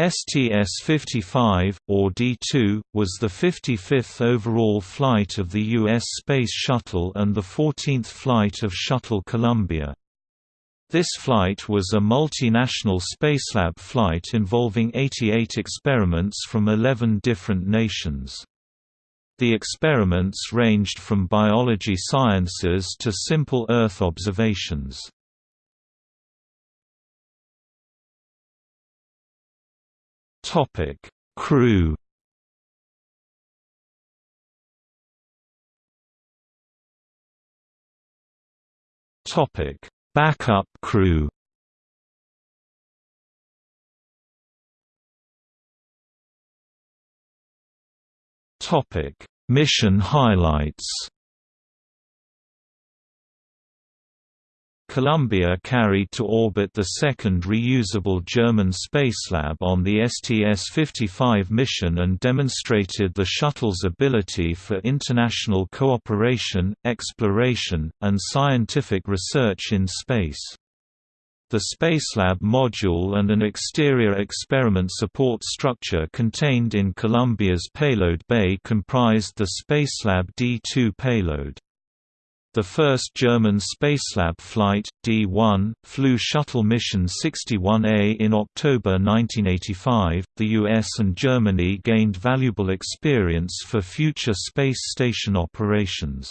STS-55, or D-2, was the 55th overall flight of the U.S. Space Shuttle and the 14th flight of Shuttle Columbia. This flight was a multinational Spacelab flight involving 88 experiments from 11 different nations. The experiments ranged from biology sciences to simple Earth observations. Topic: Crew. Topic: Backup crew. Topic: Mission highlights. Columbia carried to orbit the second reusable German Spacelab on the STS-55 mission and demonstrated the shuttle's ability for international cooperation, exploration, and scientific research in space. The Spacelab module and an exterior experiment support structure contained in Columbia's payload bay comprised the Spacelab D2 payload. The first German Spacelab flight, D-1, flew Shuttle Mission 61A in October 1985. The US and Germany gained valuable experience for future space station operations.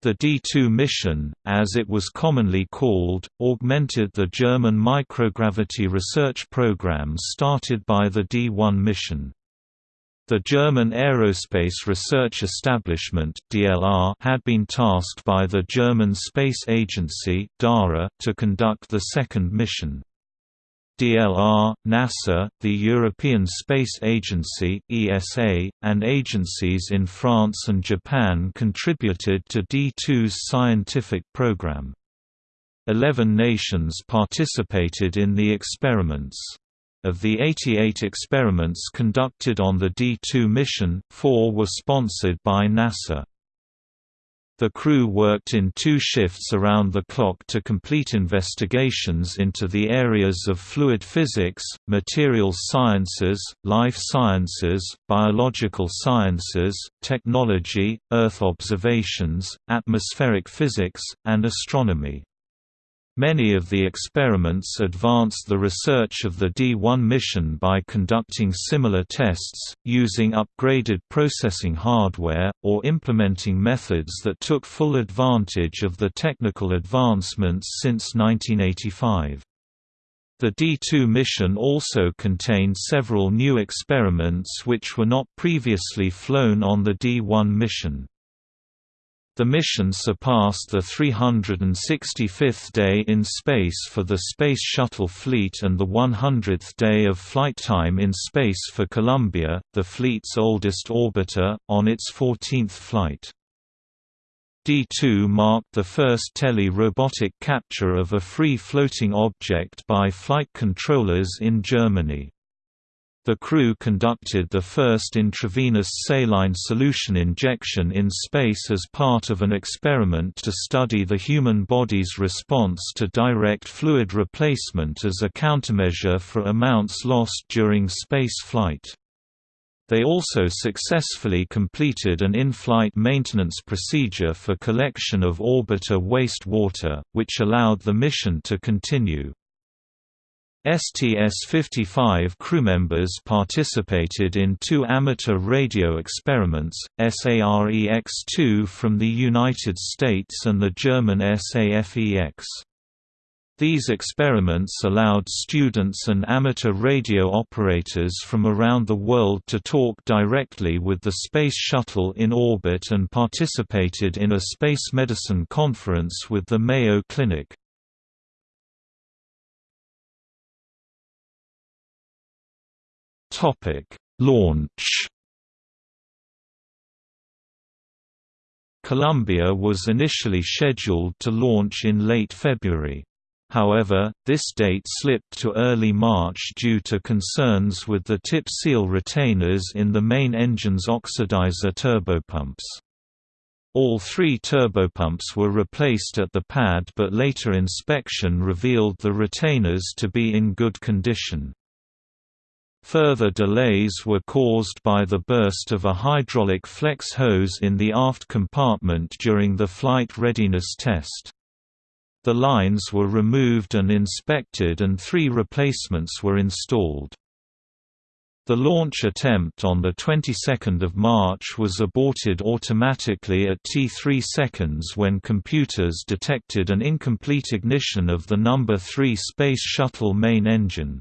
The D-2 mission, as it was commonly called, augmented the German microgravity research program started by the D-1 mission. The German Aerospace Research Establishment (DLR) had been tasked by the German Space Agency (DARA) to conduct the second mission. DLR, NASA, the European Space Agency (ESA), and agencies in France and Japan contributed to D2's scientific program. Eleven nations participated in the experiments. Of the 88 experiments conducted on the D2 mission, four were sponsored by NASA. The crew worked in two shifts around the clock to complete investigations into the areas of fluid physics, materials sciences, life sciences, biological sciences, technology, Earth observations, atmospheric physics, and astronomy. Many of the experiments advanced the research of the D1 mission by conducting similar tests, using upgraded processing hardware, or implementing methods that took full advantage of the technical advancements since 1985. The D2 mission also contained several new experiments which were not previously flown on the D1 mission. The mission surpassed the 365th day in space for the Space Shuttle fleet and the 100th day of flight time in space for Columbia, the fleet's oldest orbiter, on its 14th flight. D2 marked the first tele-robotic capture of a free-floating object by flight controllers in Germany. The crew conducted the first intravenous saline solution injection in space as part of an experiment to study the human body's response to direct fluid replacement as a countermeasure for amounts lost during space flight. They also successfully completed an in-flight maintenance procedure for collection of orbiter waste water, which allowed the mission to continue. STS-55 crewmembers participated in two amateur radio experiments, SAREX-2 from the United States and the German SAFEX. These experiments allowed students and amateur radio operators from around the world to talk directly with the Space Shuttle in orbit and participated in a space medicine conference with the Mayo Clinic. Topic: Launch. Columbia was initially scheduled to launch in late February. However, this date slipped to early March due to concerns with the tip seal retainers in the main engine's oxidizer turbopumps. All three turbopumps were replaced at the pad but later inspection revealed the retainers to be in good condition. Further delays were caused by the burst of a hydraulic flex hose in the aft compartment during the flight readiness test. The lines were removed and inspected and three replacements were installed. The launch attempt on the 22nd of March was aborted automatically at T3 seconds when computers detected an incomplete ignition of the number 3 Space Shuttle main engine.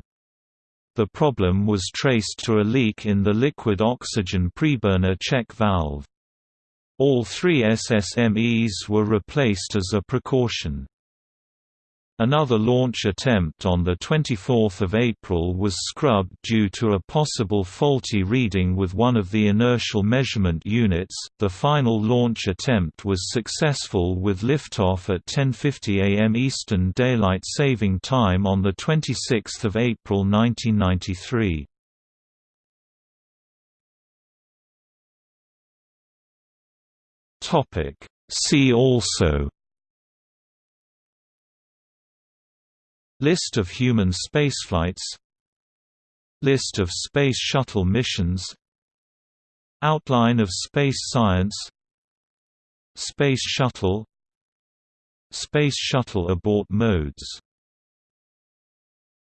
The problem was traced to a leak in the liquid oxygen preburner check valve. All three SSMEs were replaced as a precaution. Another launch attempt on 24 April was scrubbed due to a possible faulty reading with one of the inertial measurement units. The final launch attempt was successful with liftoff at 10:50 a.m. Eastern Daylight Saving Time on the 26th of April 1993. Topic: See also List of human spaceflights. List of Space Shuttle missions. Outline of space science. Space Shuttle. Space Shuttle abort modes